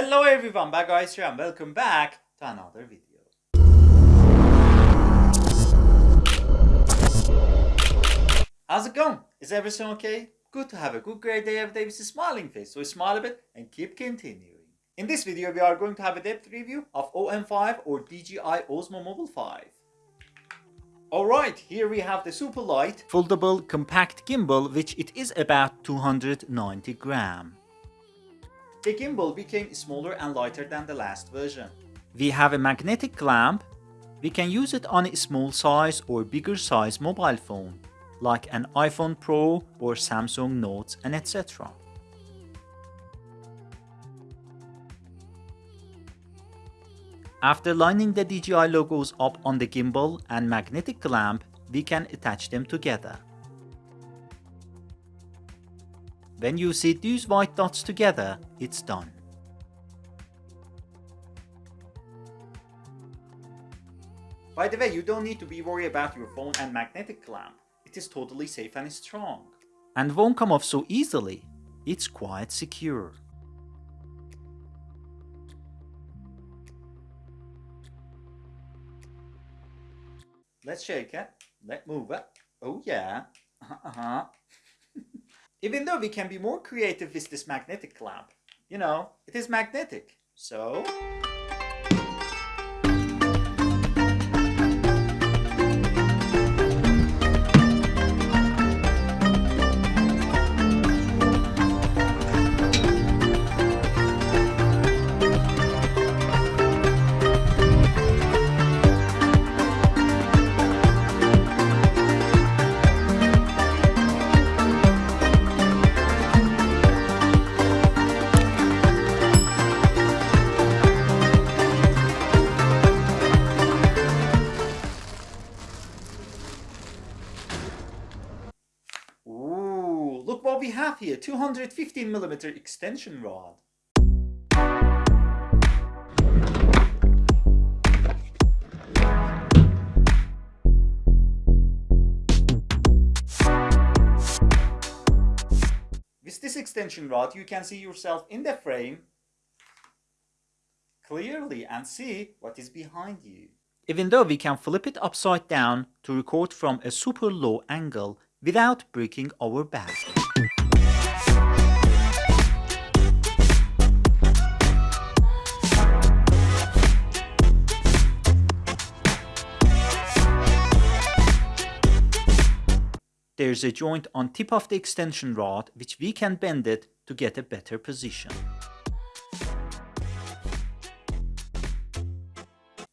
Hello everyone, Bad Guys here and welcome back to another video. How's it going? Is everything okay? Good to have a good great day every day with a smiling face, so smile a bit and keep continuing. In this video we are going to have a depth review of OM5 or DJI Osmo Mobile 5. Alright, here we have the super light, foldable compact gimbal which it is about 290 gram. The gimbal became smaller and lighter than the last version. We have a magnetic clamp. We can use it on a small size or bigger size mobile phone, like an iPhone Pro or Samsung Notes and etc. After lining the DJI logos up on the gimbal and magnetic clamp, we can attach them together. When you see these white dots together, it's done. By the way, you don't need to be worried about your phone and magnetic clamp. It is totally safe and strong. And won't come off so easily. It's quite secure. Let's shake it. Let's move it. Oh yeah. Uh-huh. Even though we can be more creative with this magnetic clamp. You know, it is magnetic. So... have here, 215 millimeter extension rod. With this extension rod, you can see yourself in the frame clearly and see what is behind you. Even though we can flip it upside down to record from a super low angle without breaking our back. There's a joint on tip of the extension rod which we can bend it to get a better position.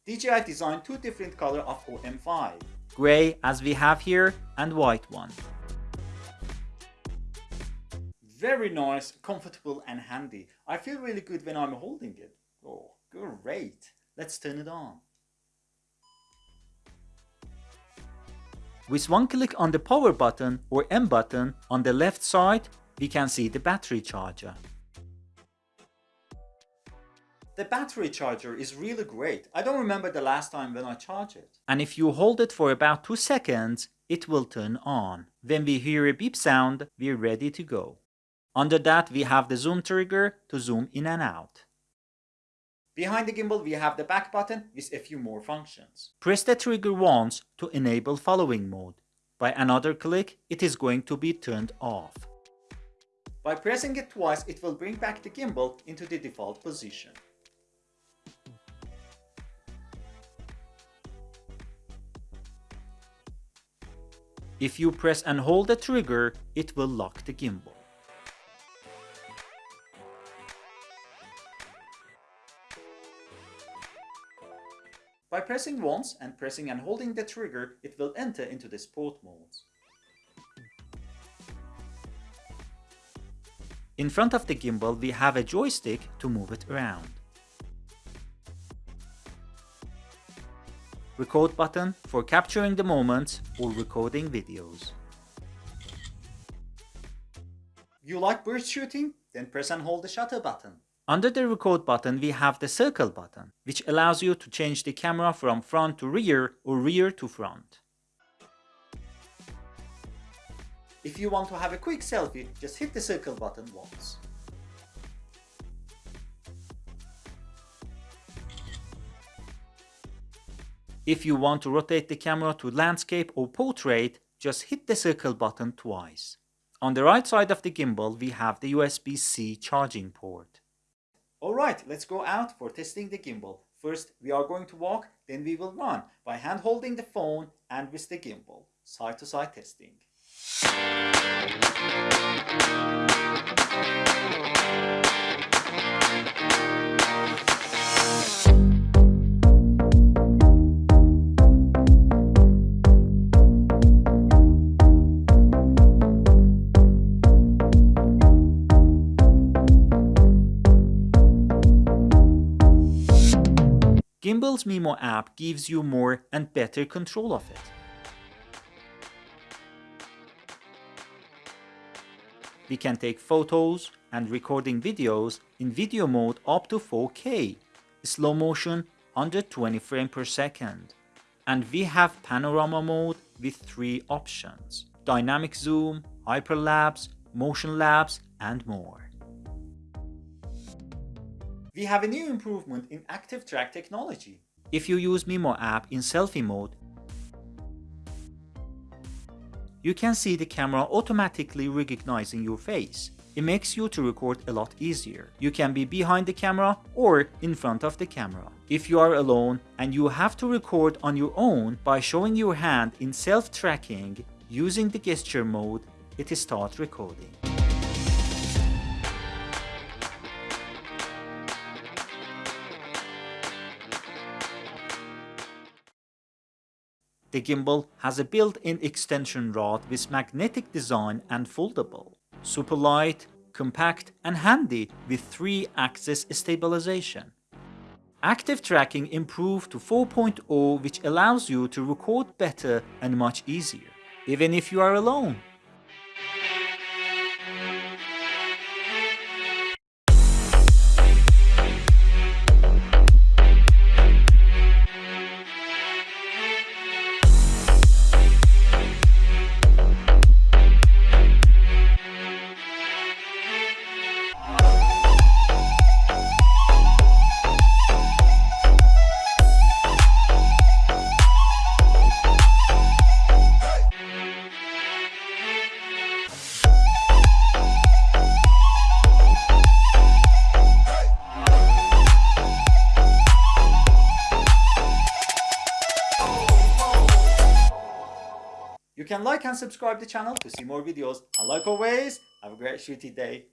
DJI designed two different color of OM5 gray as we have here and white one. Very nice, comfortable and handy. I feel really good when I'm holding it. Oh, great. Let's turn it on. With one click on the power button or M button on the left side, we can see the battery charger. The battery charger is really great. I don't remember the last time when I charged it. And if you hold it for about 2 seconds, it will turn on. When we hear a beep sound, we're ready to go. Under that, we have the zoom trigger to zoom in and out. Behind the gimbal, we have the back button with a few more functions. Press the trigger once to enable following mode. By another click, it is going to be turned off. By pressing it twice, it will bring back the gimbal into the default position. If you press and hold the trigger, it will lock the gimbal. By pressing once and pressing and holding the trigger, it will enter into the sport mode. In front of the gimbal, we have a joystick to move it around. record button for capturing the moments or recording videos. You like burst shooting? Then press and hold the shutter button. Under the record button, we have the circle button, which allows you to change the camera from front to rear or rear to front. If you want to have a quick selfie, just hit the circle button once. If you want to rotate the camera to landscape or portrait, just hit the circle button twice. On the right side of the gimbal, we have the USB-C charging port. Alright, let's go out for testing the gimbal. First, we are going to walk, then we will run by hand holding the phone and with the gimbal. Side to side testing. Gimbal's Mimo app gives you more and better control of it. We can take photos and recording videos in video mode up to 4K, slow motion under 20 frames per second. And we have panorama mode with three options, dynamic zoom, hyperlapse, motion lapse and more we have a new improvement in active track technology. If you use Mimo app in selfie mode, you can see the camera automatically recognizing your face. It makes you to record a lot easier. You can be behind the camera or in front of the camera. If you are alone and you have to record on your own by showing your hand in self-tracking using the gesture mode, it starts recording. The gimbal has a built-in extension rod with magnetic design and foldable. Super light, compact and handy with 3-axis stabilization. Active tracking improved to 4.0 which allows you to record better and much easier, even if you are alone. You can like and subscribe the channel to see more videos. And like always, have a great shooty day.